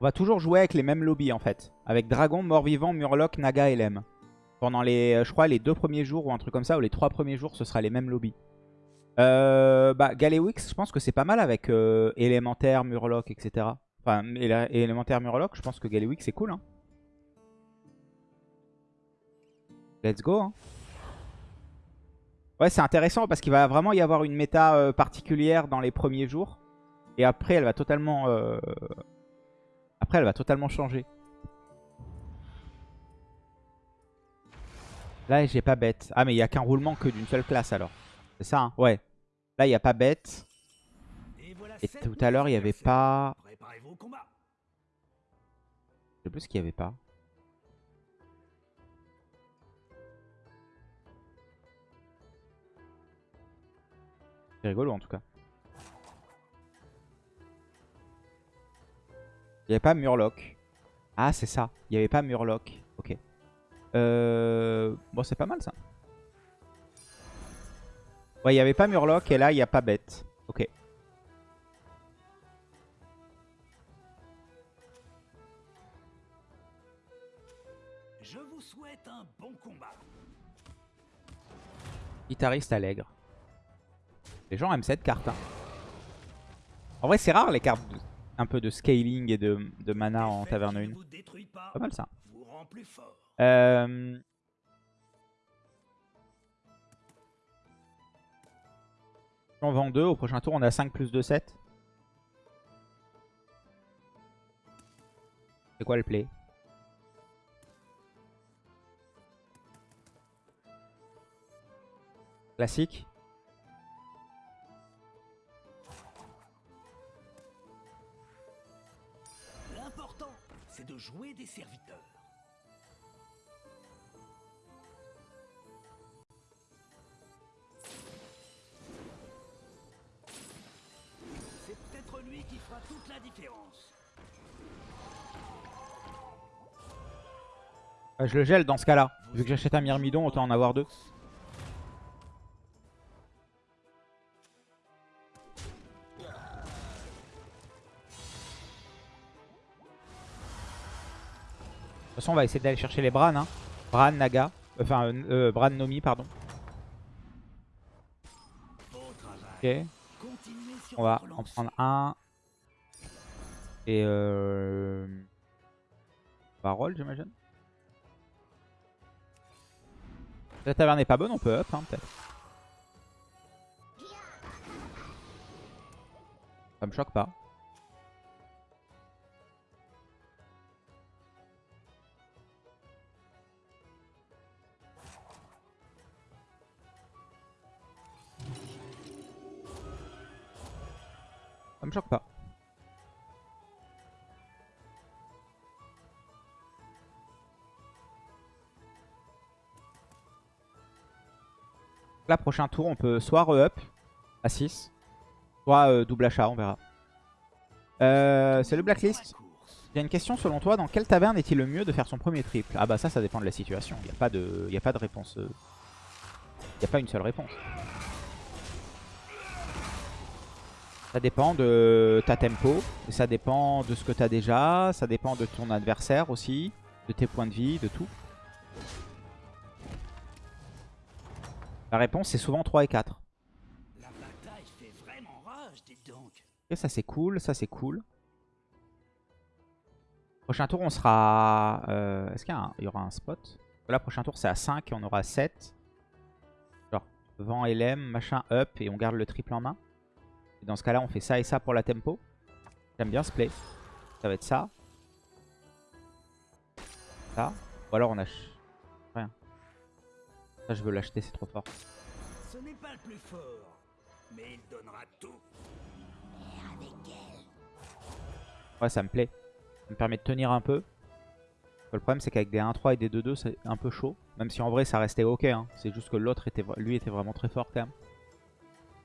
On va toujours jouer avec les mêmes lobbies en fait. Avec Dragon, Mort-Vivant, Murloc, Naga et Lem. Pendant les, euh, je crois, les deux premiers jours ou un truc comme ça, ou les trois premiers jours, ce sera les mêmes lobbies. Euh, bah, Galewix, je pense que c'est pas mal avec euh, élémentaire, Murloc, etc. Enfin, élémentaire, Murloc, je pense que Galewix c'est cool. Hein. Let's go. Hein. Ouais, c'est intéressant parce qu'il va vraiment y avoir une méta euh, particulière dans les premiers jours. Et après, elle va totalement... après, elle va totalement changer. Là, j'ai pas bête. Ah, mais il n'y a qu'un roulement que d'une seule classe alors. C'est ça, hein Ouais. Là, il n'y a pas bête. Et tout à l'heure, il n'y avait pas... Je sais plus ce qu'il n'y avait pas. C'est rigolo en tout cas. Il n'y avait pas Murloc. Ah, c'est ça. Il n'y avait pas Murloc. Ok. Euh... Bon, c'est pas mal ça. Ouais, il n'y avait pas Murloc et là, il n'y a pas bête. Ok. Je vous souhaite un bon combat. Guitariste allègre. Les gens aiment cette carte. Hein. En vrai, c'est rare les cartes un peu de scaling et de, mana en taverne 1. Pas, mal ça. Euh... On vend 2. Au prochain tour, on a 5 plus 2, 7. C'est quoi le play? Classique jouer des serviteurs. C'est peut-être lui qui fera toute la différence. Bah, je le gèle dans ce cas-là. Vu que j'achète un myrmidon, autant en avoir deux. Façon, on va essayer d'aller chercher les Bran. Hein. Bran, Naga. Enfin, euh, euh, Bran, Nomi, pardon. Ok. On va en prendre un. Et euh... On j'imagine. La taverne n'est pas bonne, on peut up, hein, peut-être. Ça me choque pas. Ça me choque pas. Là, prochain tour, on peut soit re-up à 6, soit euh, double achat, on verra. Euh, c'est le blacklist. Il y a une question selon toi, dans quelle taverne est-il le mieux de faire son premier triple? Ah bah ça, ça dépend de la situation. Il n'y a, pas de, a pas de réponse. Euh, il n'y a pas une seule réponse. Ça dépend de ta tempo, ça dépend de ce que tu as déjà, ça dépend de ton adversaire aussi, de tes points de vie, de tout. La réponse c'est souvent 3 et 4. Et ça c'est cool, ça c'est cool. Prochain tour on sera... Euh, est-ce qu'il y, aura un spot? Là prochain tour c'est à 5 et on aura 7. Genre vent LM, machin up et on garde le triple en main dans ce cas-là, on fait ça et ça pour la tempo. J'aime bien ce play. Ça va être ça. Ça. Ou alors on a... Rien. Ça, je veux l'acheter, c'est trop fort. Ce n'est pas le plus fort, mais il donnera tout. Ouais, ça me plaît. Ça me permet de tenir un peu. Le problème, c'est qu'avec des 1-3 et des 2-2, c'est un peu chaud. Même si en vrai, ça restait ok. Hein. C'est juste que l'autre, était, lui, était vraiment très fort quand même.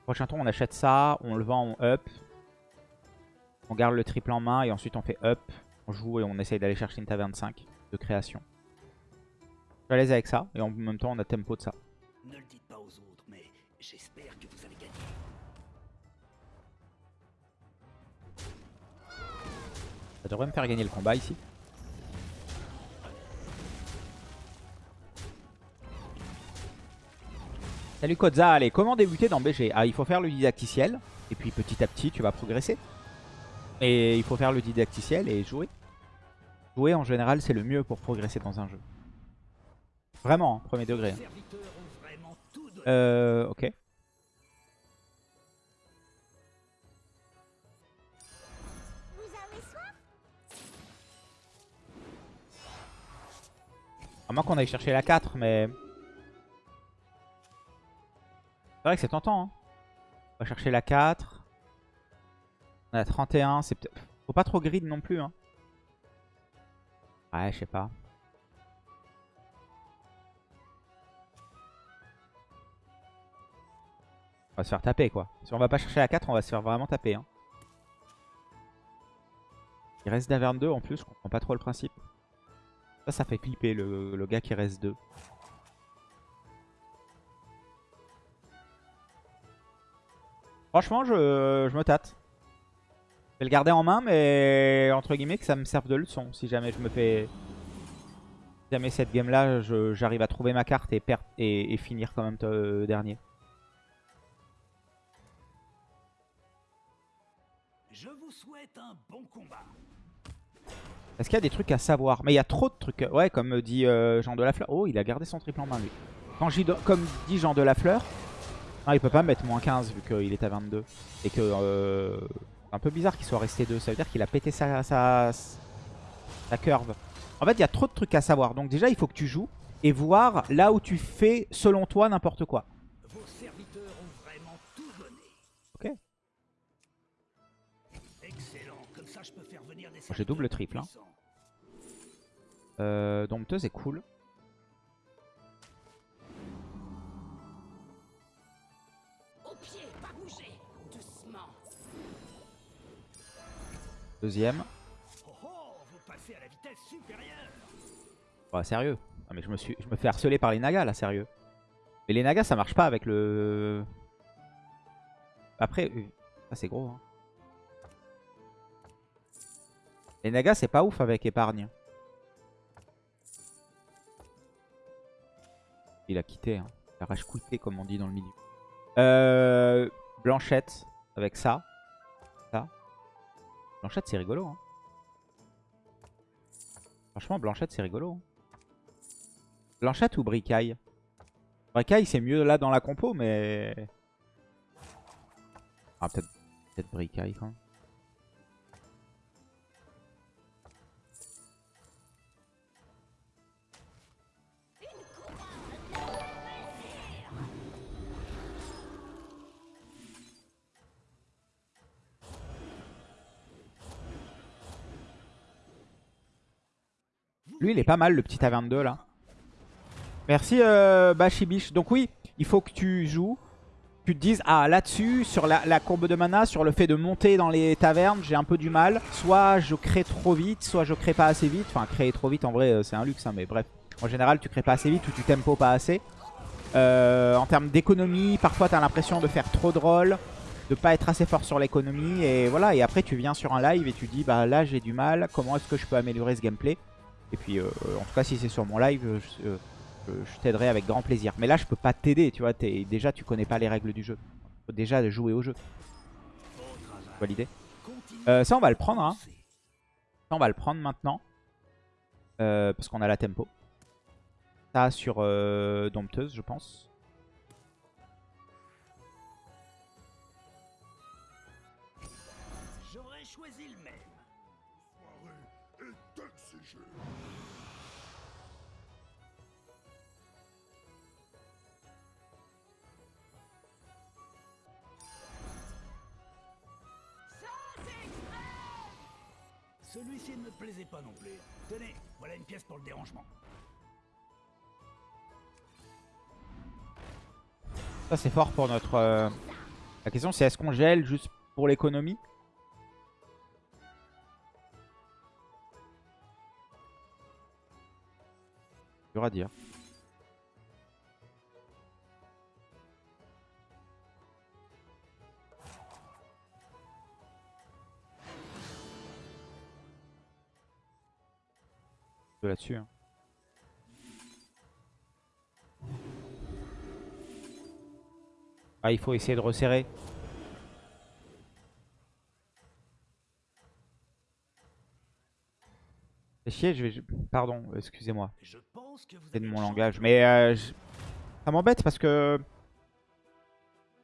Prochain tour, on achète ça, on le vend, on up. On garde le triple en main et ensuite on fait up. On joue et on essaye d'aller chercher une taverne 5 de création. Je suis à l'aise avec ça et en même temps on a tempo de ça. Ne le dites pas aux autres, mais j'espère que vous avez gagné. Ça devrait me faire gagner le combat ici. Salut Kodza, allez, comment débuter dans BG Ah, il faut faire le didacticiel, et puis petit à petit, tu vas progresser. Et il faut faire le didacticiel et jouer. Jouer, en général, c'est le mieux pour progresser dans un jeu. Vraiment, hein, premier degré. hein. Euh, ok. À moins qu'on aille chercher la 4, mais... C'est vrai que c'est tentant. Hein. On va chercher la 4. On a 31. C'est. Faut pas trop grid non plus. Hein. Ouais, je sais pas. On va se faire taper quoi. Si on va pas chercher la 4, on va se faire vraiment taper. Hein. Il reste d'Averne 2 en plus, je comprends pas trop le principe. Ça, ça fait flipper le, le gars qui reste 2. Franchement, je, je me tâte. Je vais le garder en main, mais entre guillemets que ça me serve de leçon. Si jamais je me fais... Si jamais cette game-là, j'arrive à trouver ma carte et, perdre et, et finir quand même euh, dernier. Je vous souhaite un bon combat. Est-ce qu'il y a des trucs à savoir? Mais il y a trop de trucs. Ouais, comme dit euh, Jean de la Fleur. Oh, il a gardé son triple en main, lui. Quand comme dit Jean de la Fleur, non, il peut pas mettre moins 15 vu qu'il est à 22. Et que euh, c'est un peu bizarre qu'il soit resté 2. Ça veut dire qu'il a pété sa, sa, sa curve. En fait, il y a trop de trucs à savoir. Donc déjà, il faut que tu joues et voir là où tu fais, selon toi, n'importe quoi. Vos serviteurs ont vraiment tout donné. Ok. Excellent. Comme ça, je peux faire venir des J'ai double triple, hein. Euh, Dompteuse est cool. Doucement Deuxième. Oh oh, vous passez à la vitesse supérieure. Ouais, sérieux. Non, mais je me, suis, je me fais harceler par les nagas là, sérieux. Mais les nagas ça marche pas avec le... Après, ça c'est gros. hein. Les nagas c'est pas ouf avec épargne. Il a quitté, hein. il a rage quitté comme on dit dans le milieu. Euh, Blanchette avec ça. Ça. Blanchette c'est rigolo. Hein. Franchement Blanchette c'est rigolo. hein. Blanchette ou Bricaille? Bricaille c'est mieux là dans la compo mais... Ah peut-être peut Bricaille. Lui il est pas mal le petit A22 là. Merci euh, Bashibish. Donc oui, il faut que tu joues. Tu te dises, ah là-dessus, sur la, courbe de mana, sur le fait de monter dans les tavernes, j'ai un peu du mal. Soit je crée trop vite, soit je crée pas assez vite. Enfin, créer trop vite, en vrai, euh, c'est un luxe, hein, mais bref. En général, tu crées pas assez vite ou tu tempo pas assez. Euh, en termes d'économie, parfois tu as l'impression de faire trop de rôle, de pas être assez fort sur l'économie. Et voilà, et après tu viens sur un live et tu dis, bah là j'ai du mal, comment est-ce que je peux améliorer ce gameplay? Et puis, euh, en tout cas, si c'est sur mon live, euh, je, euh, t'aiderai avec grand plaisir. Mais là, je peux pas t'aider, tu vois. déjà, tu connais pas les règles du jeu. Faut déjà jouer au jeu. Continuez Euh, Ça, on va le prendre. Hein. Ça, on va le prendre maintenant. Euh, parce qu'on a la tempo. Ça sur euh, Dompteuse, je pense. Celui-ci ne me plaisait pas non plus. Tenez, voilà une pièce pour le dérangement. Ça, c'est fort pour notre... euh, La question, c'est est-ce qu'on gèle juste pour l'économie? Dur à dire. Là-dessus. hein. Ah, il faut essayer de resserrer. Chier, je vais... Pardon, excusez-moi. C'est de mon langage. Mais euh, je- ça m'embête parce que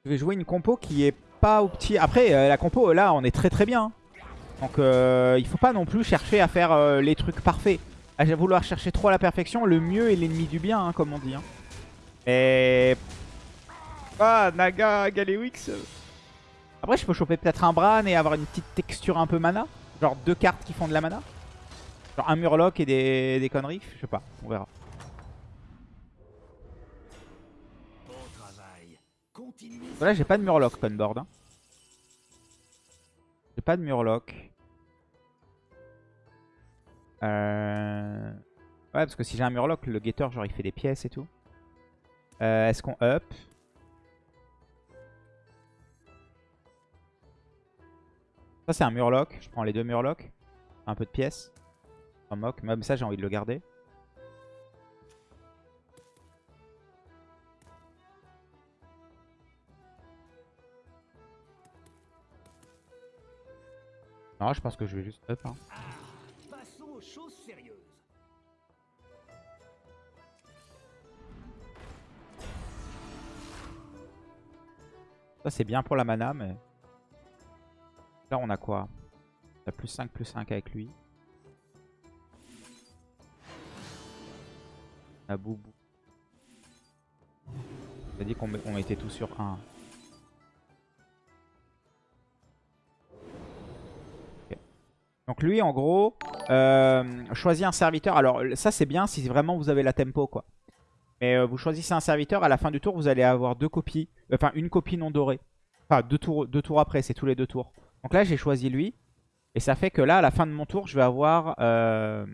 je vais jouer une compo qui est pas au petit. Après, euh, la compo là, on est très très bien. hein. Donc euh, il faut pas non plus chercher à faire euh, les trucs parfaits. À vouloir chercher trop la perfection, le mieux est l'ennemi du bien, hein, comme on dit. hein. Et. Ah, Naga, Galewix. Après, je peux choper peut-être un Bran et avoir une petite texture un peu mana. Genre deux cartes qui font de la mana. Genre un Murloc et des, des conneries. Je sais pas, on verra. Bon. Là, j'ai pas de Murloc Conboard. Hein. J'ai pas de Murloc. Euh... Ouais, parce que si j'ai un Murloc, le Gator, genre, il fait des pièces et tout. Euh, Est-ce qu'on up? Ça, c'est un Murloc. Je prends les deux Murlocs. Un peu de pièces. Un mock. Même ça, j'ai envie de le garder. Non, je pense que je vais juste up. hein. Ça, c'est bien pour la mana, mais... Là, on a quoi? On plus 5, plus 5 avec lui. On a Boubou. On a dit qu'on met- on était tous sur 1. Donc lui, en gros, euh, choisis un serviteur. Alors ça, c'est bien si vraiment vous avez la tempo, quoi. Mais euh, vous choisissez un serviteur, à la fin du tour, vous allez avoir deux copies. Enfin, une copie non dorée. Enfin, deux tours, deux tours après, c'est tous les deux tours. Donc là, j'ai choisi lui. Et ça fait que là, à la fin de mon tour, je vais avoir... euh,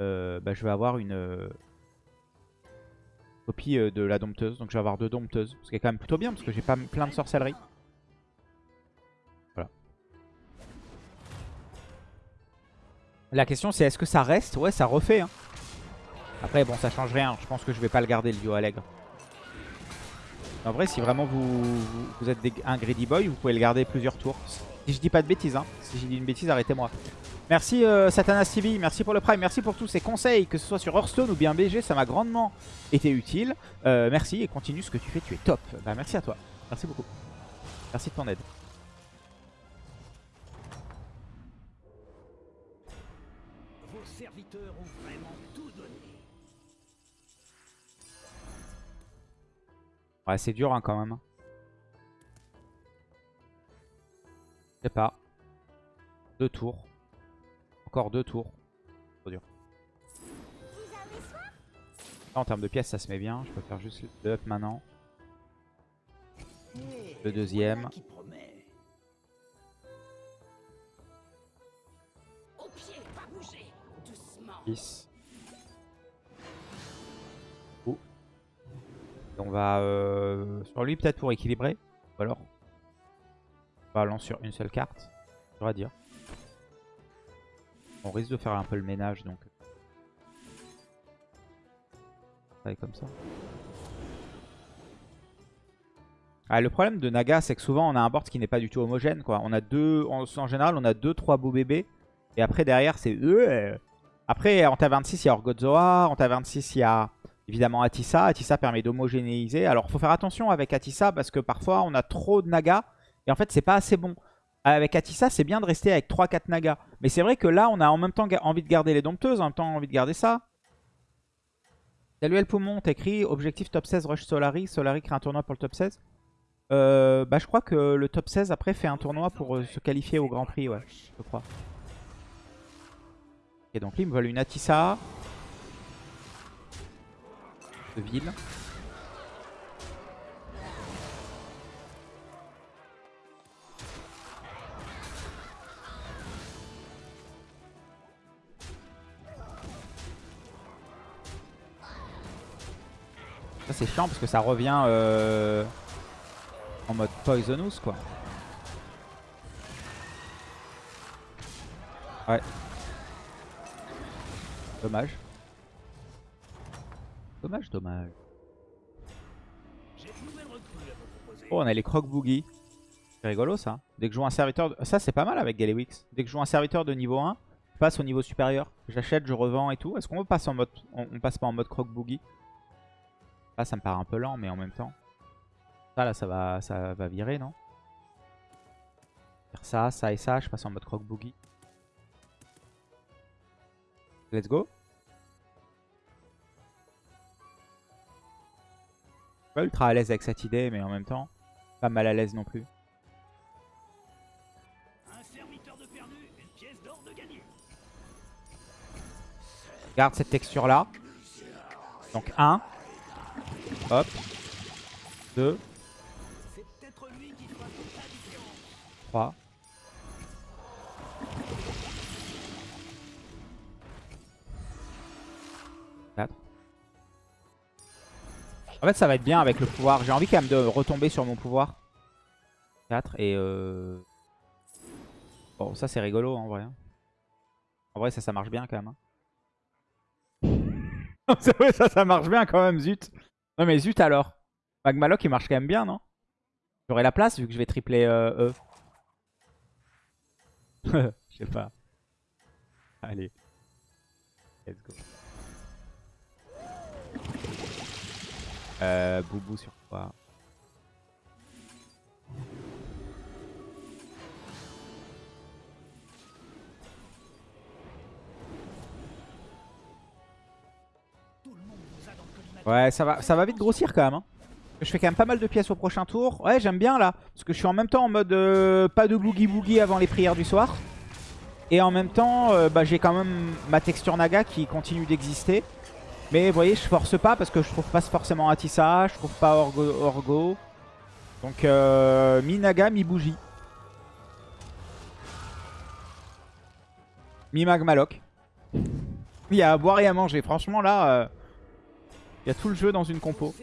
euh, bah, je vais avoir une copie de la dompteuse. Donc je vais avoir deux dompteuses. Ce qui est quand même plutôt bien, parce que j'ai pas plein de sorcellerie. La question, c'est est-ce que ça reste? Ouais, ça refait. hein. Après, bon, ça change rien. Je pense que je vais pas le garder, le duo Allègre. En vrai, si vraiment vous, êtes un Greedy Boy, vous pouvez le garder plusieurs tours. Si je dis pas de bêtises, hein. Si j'ai dit une bêtise, arrêtez-moi. Merci euh, Satanas TV, merci pour le Prime, merci pour tous ces conseils, que ce soit sur Hearthstone ou bien BG, ça m'a grandement été utile. Euh, merci et continue ce que tu fais, tu es top. Bah, merci à toi. Merci beaucoup. Merci de ton aide. Vos serviteurs ont vraiment tout donné. Ouais, c'est dur hein, quand même. Je sais pas. Deux tours. Encore deux tours. Trop dur. Là, en termes de pièces, ça se met bien. Je peux faire juste le up maintenant. Le deuxième. Doucement 10. Ouh. Et on va euh, sur lui peut-être pour équilibrer. Ou alors on va sur une seule carte. Dire. On risque de faire un peu le ménage donc. Comme ça. Ah, le problème de Naga, c'est que souvent on a un board qui n'est pas du tout homogène. Quoi. On a deux, en, en général, on a deux, trois beaux bébés. Et après, derrière, c'est... Après, en ta26, il y a Orgodzoa. En ta26, il y a évidemment Atissa. Atissa permet d'homogénéiser. Alors, faut faire attention avec Atissa parce que parfois, on a trop de Naga. Et en fait, c'est pas assez bon. Avec Atissa, c'est bien de rester avec 3-4 Naga. Mais c'est vrai que là, on a en même temps envie de garder les dompteuses, en même temps envie de garder ça. Salut El Poumon, t'écris objectif top 16 Rush Solari. Solari crée un tournoi pour le top 16. Euh, bah, je crois que le top 16 après fait un tournoi pour euh, se qualifier au Grand Prix, ouais, je crois. Ok, donc ils me veulent une Atissa. De ville. Ça c'est chiant parce que ça revient euh, en mode Poisonous quoi. Ouais. Dommage. Dommage, dommage. Oh, on a les croque boogie. C'est rigolo ça. Dès que je joue un serviteur... de- Ça, c'est pas mal avec Galewix. Dès que je joue un serviteur de niveau 1, je passe au niveau supérieur. J'achète, je revends et tout. Est-ce qu'on passe en mode... On, passe pas en mode croque boogie? Là, ça me paraît un peu lent, mais en même temps... Ça, là, ça va, ça va virer, non? Faire ça, ça et ça, je passe en mode croque boogie. Let's go. Pas ultra à l'aise avec cette idée, mais en même temps, pas mal à l'aise non plus. Garde cette texture là. Donc 1. Hop. 2. 3. En fait ça va être bien avec le pouvoir. J'ai envie quand même de retomber sur mon pouvoir. 4 et euh... Bon ça c'est rigolo en vrai. hein. En vrai ça ça marche bien quand même. hein. ça ça marche bien quand même zut. Non mais zut alors. Magmaloc il marche quand même bien non? J'aurai la place vu que je vais tripler euh, E. Je sais pas. Allez. Euh, Boubou sur quoi. Ouais, ça va, ça va vite grossir quand même. hein. Je fais quand même pas mal de pièces au prochain tour. Ouais, j'aime bien là. Parce que je suis en même temps en mode euh, pas de boogie boogie avant les prières du soir. Et en même temps, euh, bah, j'ai quand même ma texture naga qui continue d'exister. Mais vous voyez, je force pas parce que je trouve pas forcément Atissa, je trouve pas Orgo. Donc, euh, mi naga, mi bougie. Mi magmaloc. Il y a à boire et à manger. Franchement, là, euh, il y a tout le jeu dans une compo.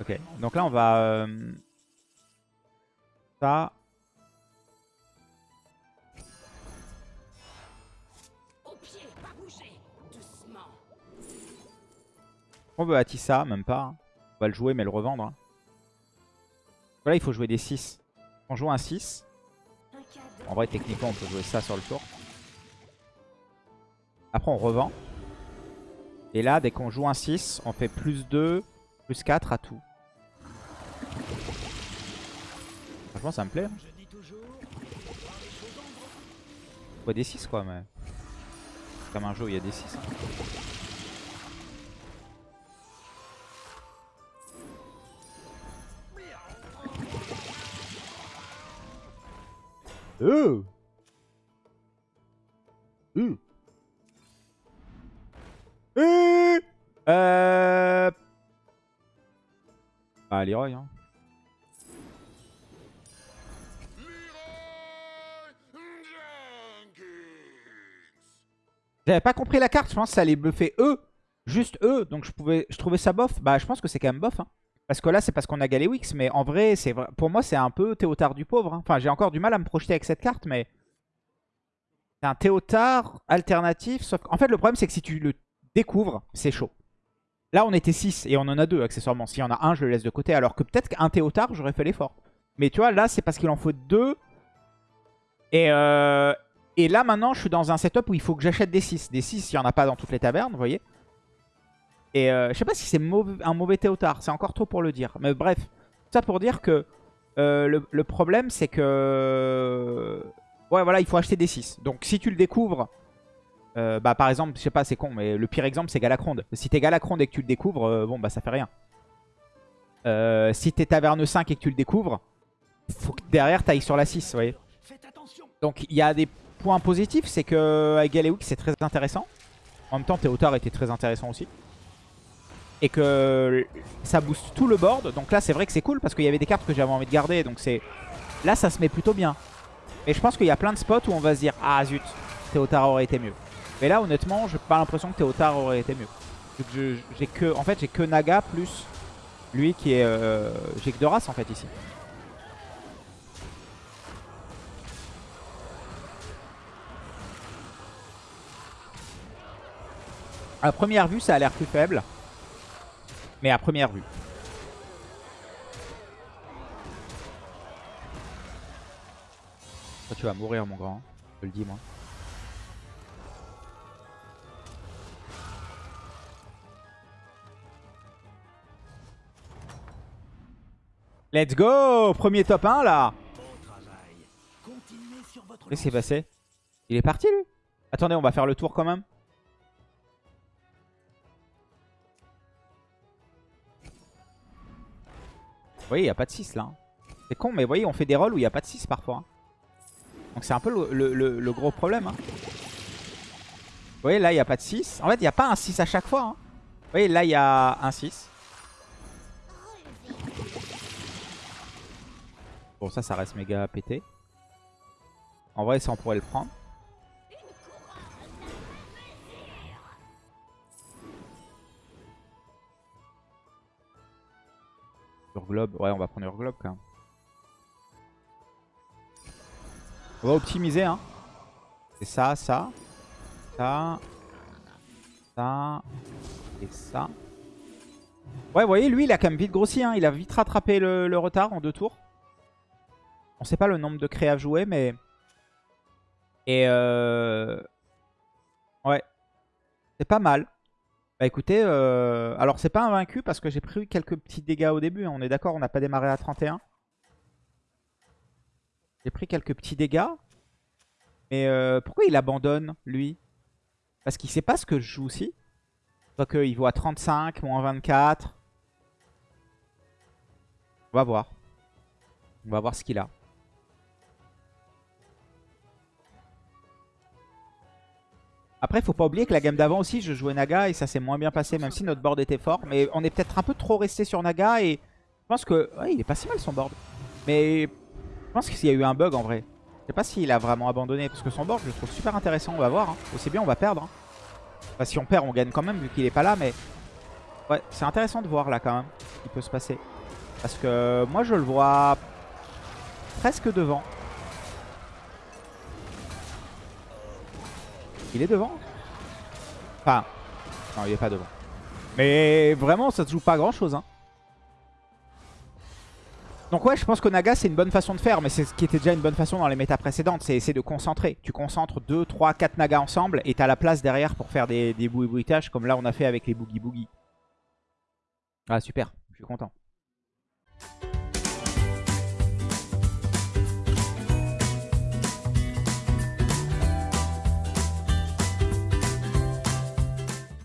Ok, donc là on va... euh, Ça, on veut Atissa, même pas. hein. On va le jouer mais le revendre. hein. Là il faut jouer des 6. On joue un 6. Un cadeau. En vrai techniquement on peut jouer ça sur le tour. Après on revend. Et là dès qu'on joue un 6, on fait plus 2, plus 4 à tout. Franchement ça me plaît. hein. Des 6 quoi mais... Comme un jeu où il y a des 6. Euh. Euh. Euh. Euh. Bah Leroy hein. J'avais pas compris la carte, je pense que ça allait bluffer eux. Juste eux, donc je pouvais, je trouvais ça bof. Bah je pense que c'est quand même bof. hein. Parce que là c'est parce qu'on a Galewix, mais en vrai, c'est pour moi c'est un peu Théotard du pauvre. hein. Enfin j'ai encore du mal à me projeter avec cette carte, mais c'est un Théotard alternatif. Sauf qu'en fait le problème c'est que si tu le découvres, c'est chaud. Là on était 6 et on en a deux accessoirement. S'il y en a un, je le laisse de côté. Alors que peut-être qu'un Théotard, j'aurais fait l'effort. Mais tu vois, là c'est parce qu'il en faut deux. Et, euh, et là, maintenant, je suis dans un setup où il faut que j'achète des 6. Des 6, il n'y en a pas dans toutes les tavernes, vous voyez. Et euh, je sais pas si c'est mauvais- un mauvais théotard. C'est encore tôt pour le dire. Mais bref, ça pour dire que euh, le, le problème, c'est que... Ouais, voilà, il faut acheter des 6. Donc, si tu le découvres... euh, bah, par exemple, je sais pas, c'est con, mais le pire exemple, c'est Galacronde. Si t'es Galacronde et que tu le découvres, euh, bon, bah, ça fait rien. Euh, si t'es Taverne 5 et que tu le découvres, faut que derrière, t'ailles sur la 6, vous voyez. Donc il y a des points positifs, c'est que avec Galewix c'est très intéressant. En même temps Théotard était très intéressant aussi. Et que ça booste tout le board. Donc là c'est vrai que c'est cool parce qu'il y avait des cartes que j'avais envie de garder. Donc c'est là ça se met plutôt bien. Et je pense qu'il y a plein de spots où on va se dire Ah zut, Théotard aurait été mieux. Mais là honnêtement j'ai pas l'impression que Théotard aurait été mieux. J'ai que, en fait j'ai que Naga plus lui qui est... euh, j'ai que deux races en fait ici. À première vue, ça a l'air plus faible. Mais à première vue. Toi, tu vas mourir, mon grand. Je te le dis, moi. Let's go Premier top 1, là Qu'est-ce qui s'est passé? Il est parti, lui? Attendez, on va faire le tour quand même. Voyez, il n'y a pas de 6 là. hein. C'est con, mais vous voyez, on fait des rolls où il n'y a pas de 6 parfois. hein. Donc c'est un peu le, gros problème. hein. Vous voyez, là, il n'y a pas de 6. En fait, il n'y a pas un 6 à chaque fois. Vous voyez, là, il y a un 6. Bon, ça, ça reste méga pété. En vrai, ça, on pourrait le prendre. Ouais, on va prendre Urglobe quand même. On va optimiser, hein. C'est ça, ça, ça, ça et ça. Ouais, vous voyez, lui, il a quand même vite grossi. Hein. Il a vite rattrapé le, le retard en deux tours. On sait pas le nombre de créas joués, mais... Et euh... Ouais. C'est pas mal. Bah écoutez, euh... alors c'est pas invaincu parce que j'ai pris quelques petits dégâts au début. hein. On est d'accord, on n'a pas démarré à 31. J'ai pris quelques petits dégâts. Mais euh, pourquoi il abandonne, lui? Parce qu'il sait pas ce que je joue aussi. Donc il vaut à 35, moins 24. On va voir. On va voir ce qu'il a. Après, faut pas oublier que la game d'avant aussi, je jouais Naga et ça s'est moins bien passé, même si notre board était fort. Mais on est peut-être un peu trop resté sur Naga et je pense que... Ouais, il est pas si mal son board. Mais je pense qu'il y a eu un bug en vrai. Je sais pas s'il a vraiment abandonné, parce que son board, je le trouve super intéressant. On va voir. Hein. Aussi bien, on va perdre. hein. Enfin, si on perd, on gagne quand même, vu qu'il est pas là. Mais ouais, c'est intéressant de voir là quand même ce qui peut se passer. Parce que moi, je le vois presque devant. Il est devant? Enfin, non, il est pas devant. Mais vraiment, ça se joue pas grand chose. Hein. Donc ouais, je pense que Naga, c'est une bonne façon de faire. Mais c'est ce qui était déjà une bonne façon dans les méta précédentes. C'est essayer de concentrer. Tu concentres 2, 3, 4 Nagas ensemble. Et t'as la place derrière pour faire des, des comme là, on a fait avec les Boogie Boogie. Ah, super. Je suis content.